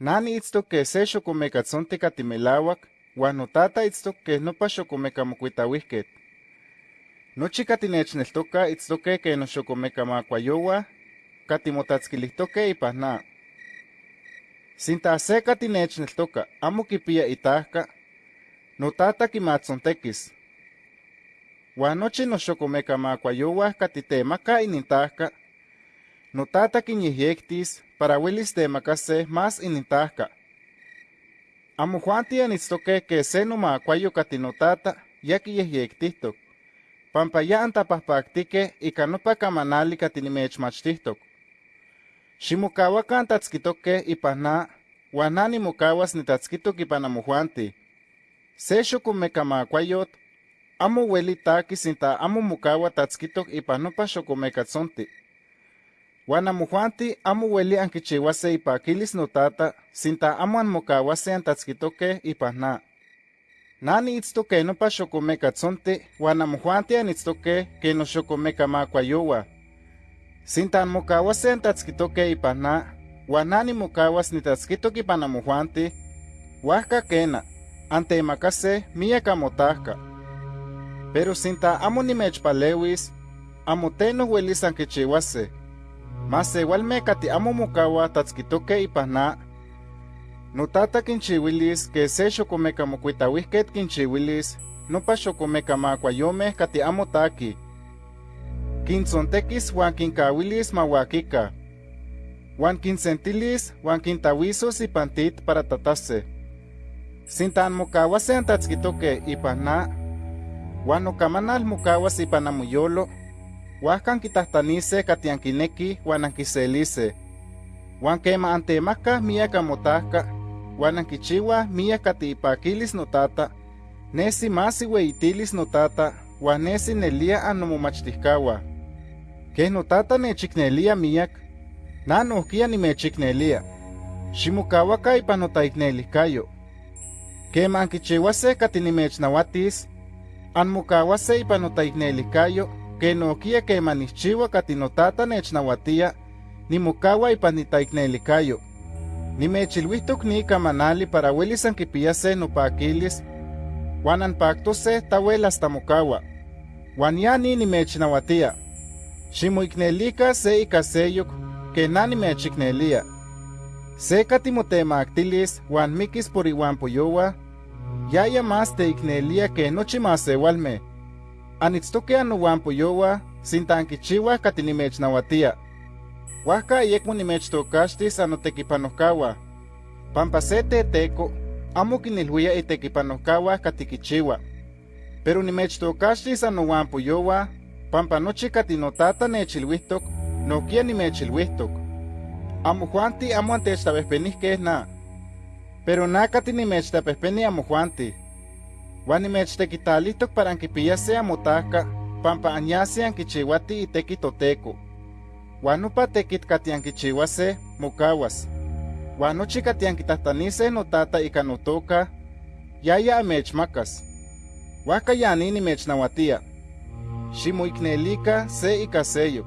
Nani itztok ke se xokomekatzonti katimelauak, uan notata itztok ke nopa xokomekamokuitauihket. Nochi katinechneltoka itztoke ke noxokomekamakuayowa, katimotatskilihtoke ipan na. Sinta se katinechneltoka amo kipia itahka, notata kimatzontekis. Uan nochi noxokomekamakuayowah katitemaka inintahka, notata kinyehyektis para uelis temakase más inintahka. Amojuanti anitztoke ke se nomakuayo katinotata ya kiyehyektihtok, pampa ya antapahpaktike ika nopa kamanali katinimechmachtihtok. Ximokawakan tatskitoke ipan na, uan na nimokawas nitatskitok ipan amojuanti. Se xokomekamakuayot, amo ueli takis sinta amo mokawa tatskitok ipan nopa xokomekatzonti. Uan amojuanti amo ueli ankichiuase ipakilis notata, sinta amo anmokawase antatskitoke ipan na. Na niitztoke nopa xokomekatzonti, uan amojuanti anitztoke ke noxokomekamakuayowa. Sinta anmokawase antatskitoke ipan na, uan na nimokawas nitatskitok ipan amojuanti, huajka kena, antemakase miak amotahka. Pero sinta amo nimechpalewis, amo teno uelis ankichiuase. Mas igualme kati amo mokawa tatskitoke ipan na, notata kinchiuilis ke se xokomekamokuitauihket kinchiuilis nopa xokomekamakuayomeh kati amo taki. Kintzontekis huan kinkauilis mauakika. Huan kinsentilis huan kintawisos ipan tit para tatase. Sinta anmokawase antatskitoke ipan na, huan nokamanal mokawas ipan amoyolo, huajka ankitahtanise kati ankineki huan ankiselise. Huan kema antemakah miak amotahka, huan ankichiuah miak kati ipakilis notata, nesi más iueyitilis notata, huan nesi nelia annomomachtihkauah. Keh notata nechiknelia miak, na nohkia nimechiknelia. Ximokawaka ipan notaiknelihkayo. Kema ankichiuase kati nimechnauatis, anmokawase ipan notaiknelihkayo, ke nohkia kema nihchiua kati notata nechnauatia, nimokawa ipan nitaiknelihkayo. Nimechilhuihtok ni kamanali para uelis ankipiyase nopakilis, huan anpaktose tawel hasta. Huan ya ni nimechnauatia. Ximoiknelika se ika seyok, ke na nimechiknelia. Se katimotemaktilis huan mikis por iuan poyowa, yaya más teiknelia ke nochi masewalme. Anitztoke anouan poyowa, sinta ankichiuah kati nimechnauatia. Huajka ayekmo nimechtokaxtis anotekipanohkawa. Pampa se teteko, amo kinilhuia itekipanohkawa kati kichiua. Pero nimechtokaxtis anouan poyowa, pampa nochi kati notata nechilhuihtok, nohkia nimechilhuihtok. Amojuanti amo antechtapehpenihkeh na. Pero na kati nimechtapehpeni amojuanti. Huan nimechtekitalitok para ankipiyase amotahka, pampa anyase ankichiuati iteki toteko. Huan nopa tekit kati ankichiuase, mokawas. Huan nochi kati ankitahtanise notata ika notoka, yaya amechmakas. Huajka ya ni nimechnauatia. Ximoiknelika se ika seyok.